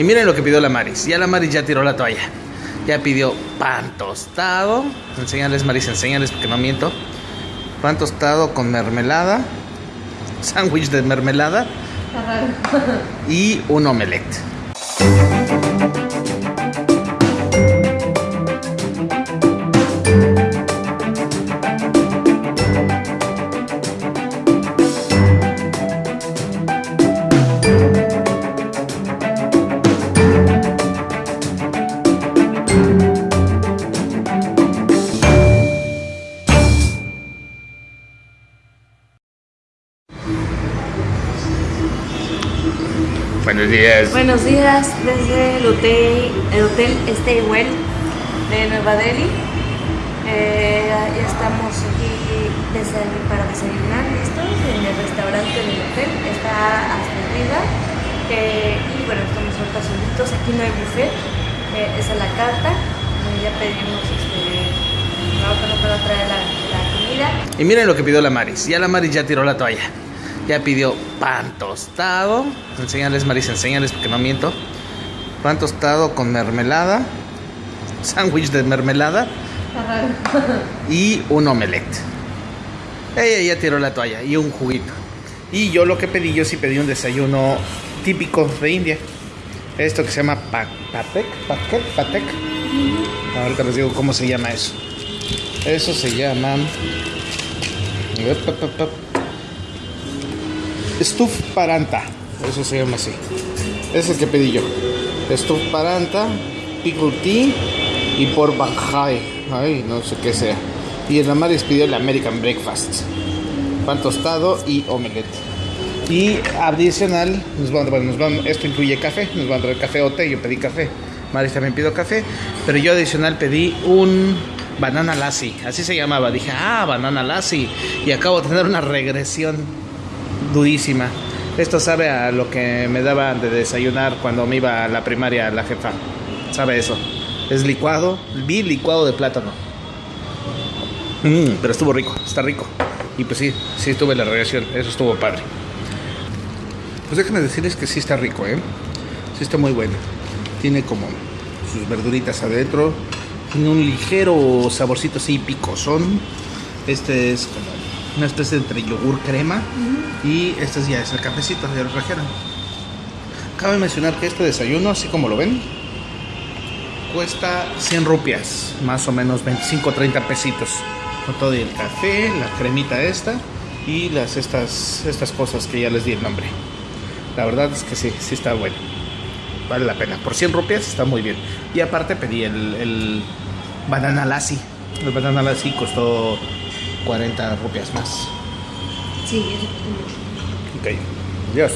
Y miren lo que pidió la Maris. Ya la Maris ya tiró la toalla. Ya pidió pan tostado. Enséñales, Maris, enséñales porque no miento. Pan tostado con mermelada. Sándwich de mermelada. Y un omelette. Buenos días. Buenos días desde el hotel, el hotel Stay Well de Nueva Delhi. Eh, ya estamos aquí para desayunar listos en el restaurante del hotel, está hasta arriba. Eh, y bueno, estamos ahorita solitos, aquí no hay buffet, eh, esa es la carta. Ya pedimos, este, nos van a traer la, la comida. Y miren lo que pidió la Maris. Ya la Maris ya tiró la toalla. Ya pidió pan tostado. Enséñales, Maris, enséñales porque no miento. Pan tostado con mermelada. Sándwich de mermelada. Y un omelette. Ella ya tiró la toalla y un juguito. Y yo lo que pedí, yo sí pedí un desayuno típico de India. Esto que se llama pa- patek, patek, patek. Ahorita les digo cómo se llama eso. Eso se llama Stuf Paranta. Eso se llama así. Es el que pedí yo. Stuf Paranta, pickle tea y por banjai. Ay, no sé qué sea. Y el Amaris pidió el American Breakfast. Pan tostado y omelette. Y adicional, nos van, bueno, van, esto incluye café, nos van a traer café o té, yo pedí café. Maris también pidió café, pero yo adicional pedí un banana lassi, así se llamaba. Dije, ah, banana lassi. Y acabo de tener una regresión durísima. Esto sabe a lo que me daba de desayunar cuando me iba a la primaria la jefa. Sabe eso. Es licuado, vi licuado de plátano. Mm, pero estuvo rico, está rico. Y pues sí, sí tuve la regresión, eso estuvo padre. Pues déjenme decirles que sí está rico, ¿eh? Sí está muy bueno. Tiene como sus verduritas adentro. Tiene un ligero saborcito así picosón. Este es como una especie entre yogur crema. Y este ya es el cafecito, ya lo trajeron. Cabe mencionar que este desayuno, así como lo ven, cuesta 100 rupias, más o menos 25 30 pesitos. Con todo el café, la cremita esta y las estas, estas cosas que ya les di el nombre. La verdad es que sí, sí está bueno. Vale la pena. Por 100 rupias está muy bien. Y aparte pedí el, el banana lassi. El banana lassi costó 40 rupias más. Sí, es- Ok. Adiós.